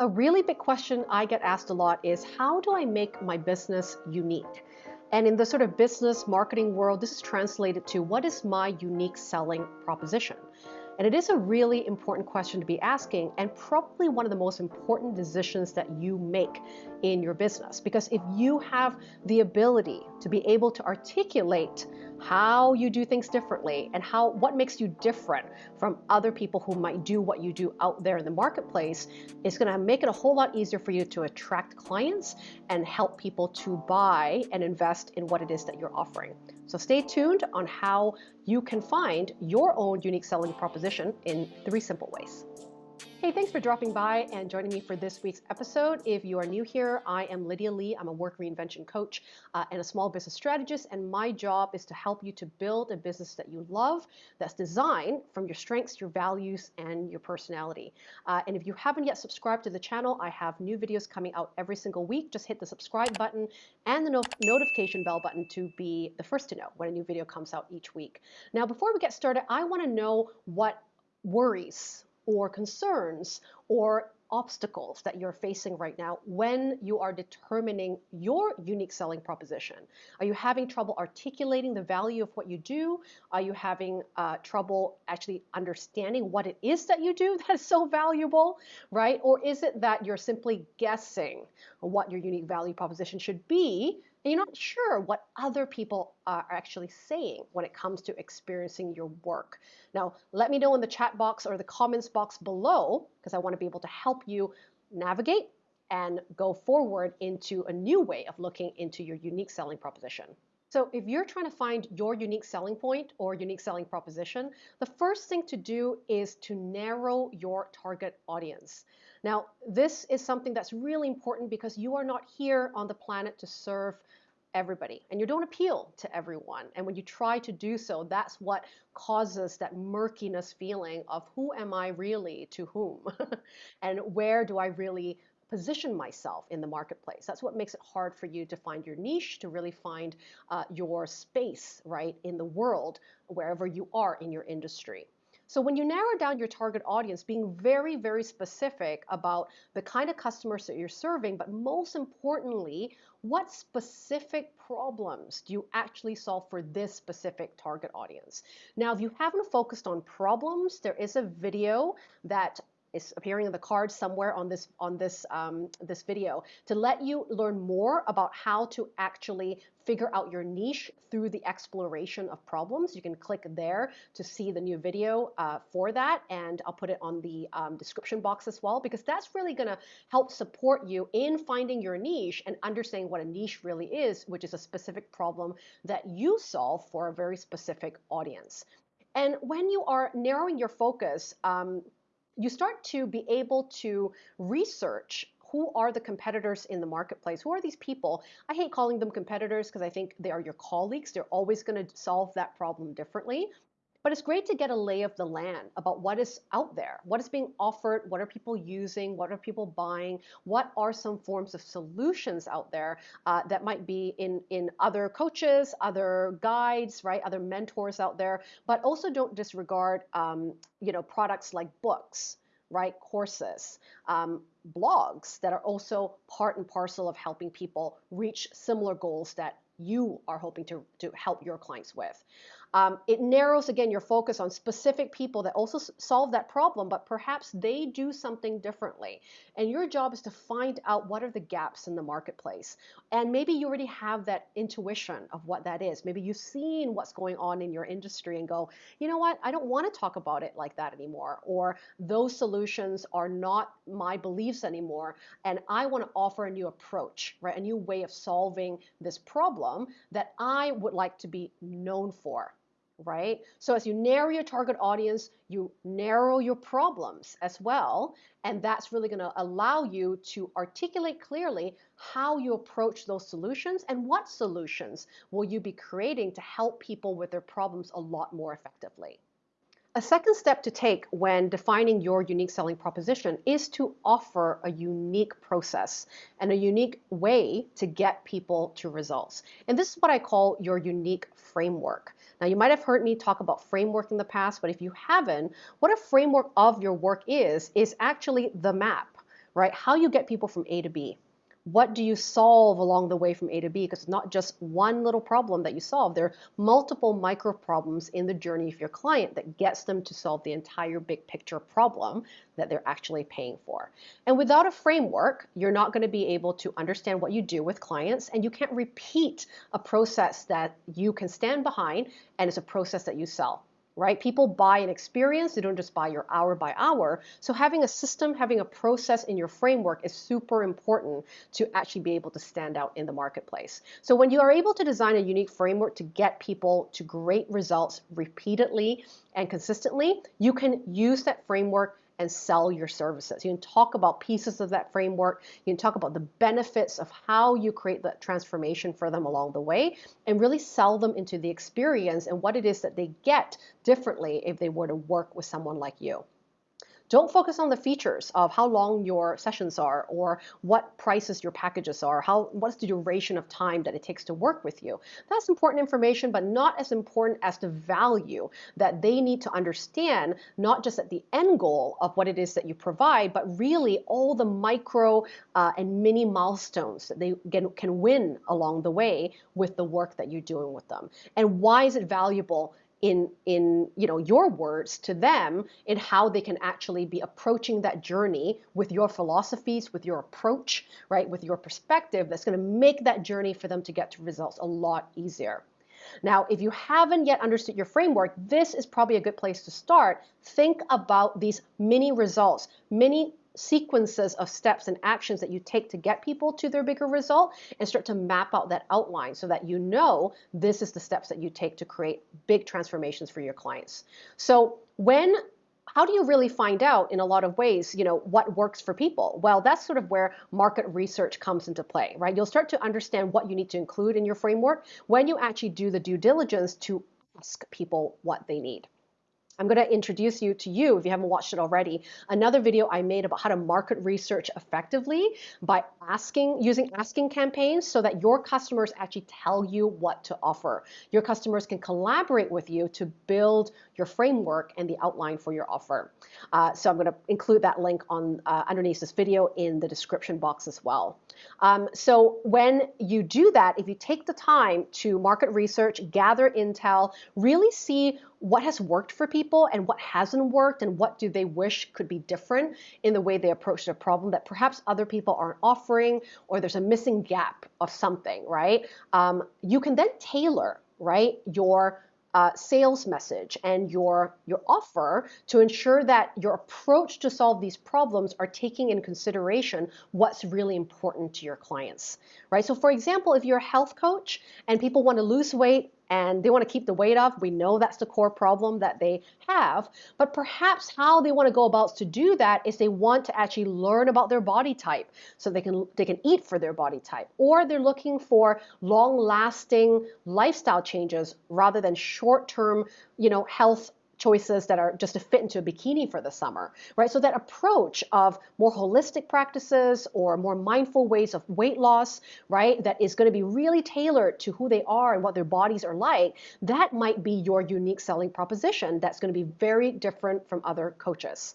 A really big question I get asked a lot is how do I make my business unique? And in the sort of business marketing world, this is translated to what is my unique selling proposition? And it is a really important question to be asking, and probably one of the most important decisions that you make in your business. Because if you have the ability to be able to articulate how you do things differently and how what makes you different from other people who might do what you do out there in the marketplace is going to make it a whole lot easier for you to attract clients and help people to buy and invest in what it is that you're offering. So stay tuned on how you can find your own unique selling proposition in three simple ways. Hey, thanks for dropping by and joining me for this week's episode. If you are new here, I am Lydia Lee. I'm a work reinvention coach uh, and a small business strategist, and my job is to help you to build a business that you love, that's designed from your strengths, your values, and your personality. Uh, and if you haven't yet subscribed to the channel, I have new videos coming out every single week. Just hit the subscribe button and the no notification bell button to be the first to know when a new video comes out each week. Now, before we get started, I want to know what worries or concerns or obstacles that you're facing right now when you are determining your unique selling proposition? Are you having trouble articulating the value of what you do? Are you having uh, trouble actually understanding what it is that you do that is so valuable, right? Or is it that you're simply guessing what your unique value proposition should be and you're not sure what other people are actually saying when it comes to experiencing your work. Now, let me know in the chat box or the comments box below, because I want to be able to help you navigate and go forward into a new way of looking into your unique selling proposition. So if you're trying to find your unique selling point or unique selling proposition, the first thing to do is to narrow your target audience. Now, this is something that's really important because you are not here on the planet to serve everybody and you don't appeal to everyone. And when you try to do so, that's what causes that murkiness feeling of who am I really to whom? and where do I really position myself in the marketplace. That's what makes it hard for you to find your niche, to really find uh, your space, right, in the world, wherever you are in your industry. So when you narrow down your target audience, being very, very specific about the kind of customers that you're serving, but most importantly, what specific problems do you actually solve for this specific target audience? Now, if you haven't focused on problems, there is a video that is appearing in the card somewhere on this on this um, this video to let you learn more about how to actually figure out your niche through the exploration of problems. You can click there to see the new video uh, for that, and I'll put it on the um, description box as well because that's really going to help support you in finding your niche and understanding what a niche really is, which is a specific problem that you solve for a very specific audience. And when you are narrowing your focus, um, you start to be able to research who are the competitors in the marketplace? Who are these people? I hate calling them competitors because I think they are your colleagues. They're always going to solve that problem differently. But it's great to get a lay of the land about what is out there, what is being offered, what are people using, what are people buying, what are some forms of solutions out there uh, that might be in, in other coaches, other guides, right, other mentors out there. But also don't disregard, um, you know, products like books, right, courses, um, blogs that are also part and parcel of helping people reach similar goals that you are hoping to, to help your clients with. Um, it narrows again your focus on specific people that also solve that problem, but perhaps they do something differently. And your job is to find out what are the gaps in the marketplace. And maybe you already have that intuition of what that is. Maybe you've seen what's going on in your industry and go, you know what, I don't want to talk about it like that anymore. Or those solutions are not my beliefs anymore. And I want to offer a new approach, right? A new way of solving this problem that I would like to be known for right? So as you narrow your target audience, you narrow your problems as well. And that's really going to allow you to articulate clearly how you approach those solutions and what solutions will you be creating to help people with their problems a lot more effectively. A second step to take when defining your unique selling proposition is to offer a unique process and a unique way to get people to results. And this is what I call your unique framework. Now, you might have heard me talk about framework in the past, but if you haven't, what a framework of your work is, is actually the map right? How you get people from A to B what do you solve along the way from A to B? Because it's not just one little problem that you solve. There are multiple micro problems in the journey of your client that gets them to solve the entire big picture problem that they're actually paying for. And without a framework, you're not going to be able to understand what you do with clients and you can't repeat a process that you can stand behind and it's a process that you sell right? People buy an experience, they don't just buy your hour by hour. So having a system, having a process in your framework is super important to actually be able to stand out in the marketplace. So when you are able to design a unique framework to get people to great results repeatedly and consistently, you can use that framework and sell your services. You can talk about pieces of that framework. You can talk about the benefits of how you create that transformation for them along the way and really sell them into the experience and what it is that they get differently if they were to work with someone like you. Don't focus on the features of how long your sessions are or what prices your packages are, how what's the duration of time that it takes to work with you. That's important information, but not as important as the value that they need to understand, not just at the end goal of what it is that you provide, but really all the micro uh, and mini milestones that they can, can win along the way with the work that you're doing with them. And why is it valuable in in you know your words to them in how they can actually be approaching that journey with your philosophies with your approach right with your perspective that's going to make that journey for them to get to results a lot easier now, if you haven't yet understood your framework, this is probably a good place to start. Think about these mini results, mini sequences of steps and actions that you take to get people to their bigger result and start to map out that outline so that you know this is the steps that you take to create big transformations for your clients. So when how do you really find out in a lot of ways, you know, what works for people? Well, that's sort of where market research comes into play, right? You'll start to understand what you need to include in your framework when you actually do the due diligence to ask people what they need. I'm going to introduce you to you, if you haven't watched it already, another video I made about how to market research effectively by asking, using asking campaigns so that your customers actually tell you what to offer. Your customers can collaborate with you to build your framework and the outline for your offer. Uh, so I'm going to include that link on uh, underneath this video in the description box as well. Um, so when you do that, if you take the time to market research, gather intel, really see what has worked for people and what hasn't worked and what do they wish could be different in the way they approach the problem that perhaps other people aren't offering or there's a missing gap of something, right? Um, you can then tailor, right, your uh, sales message and your your offer to ensure that your approach to solve these problems are taking in consideration what's really important to your clients right? So for example if you're a health coach and people want to lose weight and they want to keep the weight off. We know that's the core problem that they have, but perhaps how they want to go about to do that is they want to actually learn about their body type so they can they can eat for their body type or they're looking for long-lasting lifestyle changes rather than short-term, you know, health choices that are just to fit into a bikini for the summer, right? So that approach of more holistic practices or more mindful ways of weight loss, right, that is going to be really tailored to who they are and what their bodies are like, that might be your unique selling proposition that's going to be very different from other coaches.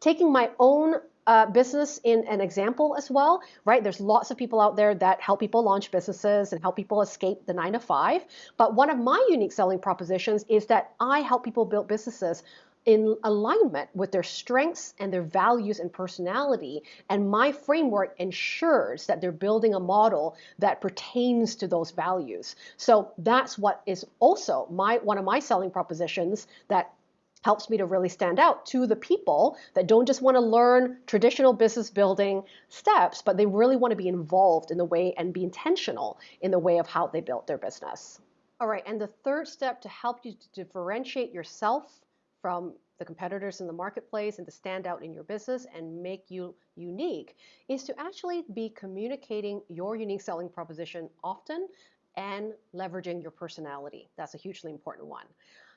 Taking my own uh, business in an example as well, right? There's lots of people out there that help people launch businesses and help people escape the nine to five. But one of my unique selling propositions is that I help people build businesses in alignment with their strengths and their values and personality. And my framework ensures that they're building a model that pertains to those values. So that's what is also my one of my selling propositions that helps me to really stand out to the people that don't just want to learn traditional business building steps, but they really want to be involved in the way and be intentional in the way of how they built their business. All right, and the third step to help you to differentiate yourself from the competitors in the marketplace and to stand out in your business and make you unique is to actually be communicating your unique selling proposition often and leveraging your personality. That's a hugely important one.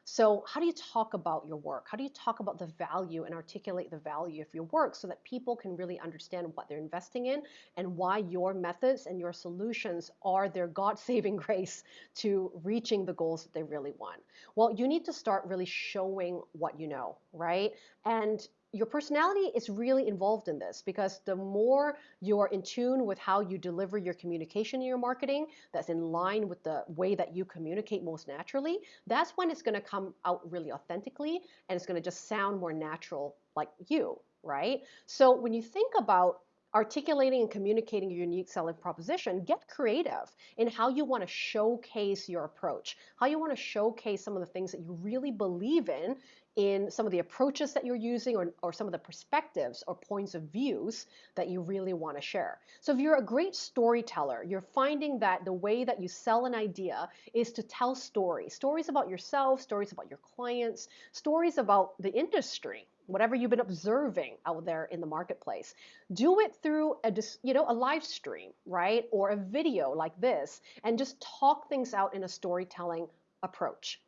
So how do you talk about your work? How do you talk about the value and articulate the value of your work so that people can really understand what they're investing in and why your methods and your solutions are their God-saving grace to reaching the goals that they really want? Well, you need to start really showing what you know, right? And your personality is really involved in this because the more you're in tune with how you deliver your communication in your marketing, that's in line with the way that you communicate most naturally, that's when it's going to come out really authentically and it's going to just sound more natural like you, right? So when you think about articulating and communicating your unique selling proposition, get creative in how you want to showcase your approach, how you want to showcase some of the things that you really believe in in some of the approaches that you're using or, or some of the perspectives or points of views that you really want to share. So if you're a great storyteller, you're finding that the way that you sell an idea is to tell stories, stories about yourself, stories about your clients, stories about the industry, whatever you've been observing out there in the marketplace. Do it through a you know a live stream, right? Or a video like this and just talk things out in a storytelling approach.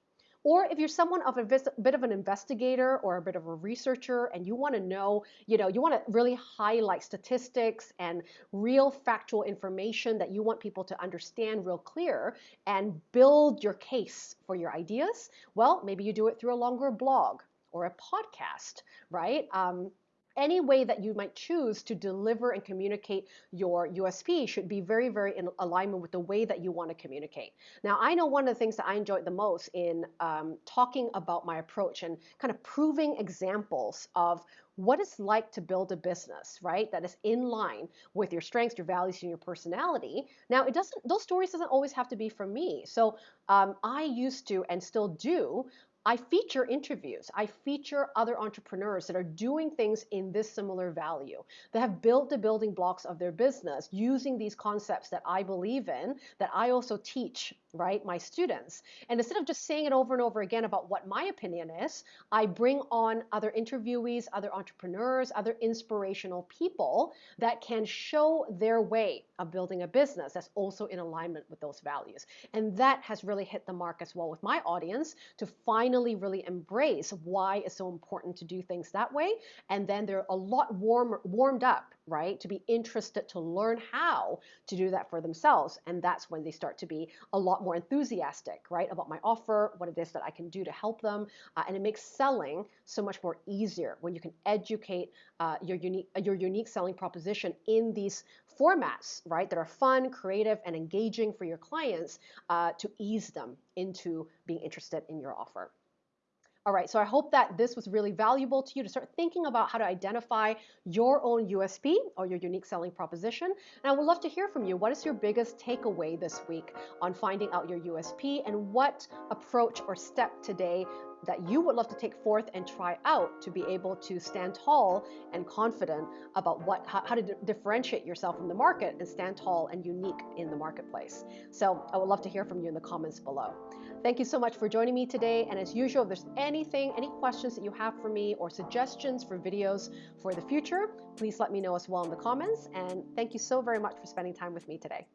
Or if you're someone of a bit of an investigator or a bit of a researcher and you want to know, you know, you want to really highlight statistics and real factual information that you want people to understand real clear and build your case for your ideas, well, maybe you do it through a longer blog or a podcast, right? Um, any way that you might choose to deliver and communicate your USP should be very, very in alignment with the way that you want to communicate. Now, I know one of the things that I enjoyed the most in um, talking about my approach and kind of proving examples of what it's like to build a business, right? That is in line with your strengths, your values, and your personality. Now, it doesn't; those stories doesn't always have to be from me. So um, I used to and still do I feature interviews. I feature other entrepreneurs that are doing things in this similar value, that have built the building blocks of their business using these concepts that I believe in, that I also teach, right, my students. And instead of just saying it over and over again about what my opinion is, I bring on other interviewees, other entrepreneurs, other inspirational people that can show their way of building a business that's also in alignment with those values. And that has really hit the mark as well with my audience to finally really embrace why it's so important to do things that way. And then they're a lot warmer, warmed up, right, to be interested to learn how to do that for themselves. And that's when they start to be a lot more enthusiastic, right, about my offer, what it is that I can do to help them. Uh, and it makes selling so much more easier when you can educate uh, your unique your unique selling proposition in these formats, right, that are fun, creative, and engaging for your clients uh, to ease them into being interested in your offer. All right, so I hope that this was really valuable to you to start thinking about how to identify your own USP or your unique selling proposition. And I would love to hear from you. What is your biggest takeaway this week on finding out your USP and what approach or step today that you would love to take forth and try out to be able to stand tall and confident about what how, how to d- differentiate yourself from the market and stand tall and unique in the marketplace. So I would love to hear from you in the comments below. Thank you so much for joining me today. And as usual, if there's anything, any questions that you have for me or suggestions for videos for the future, please let me know as well in the comments. And thank you so very much for spending time with me today.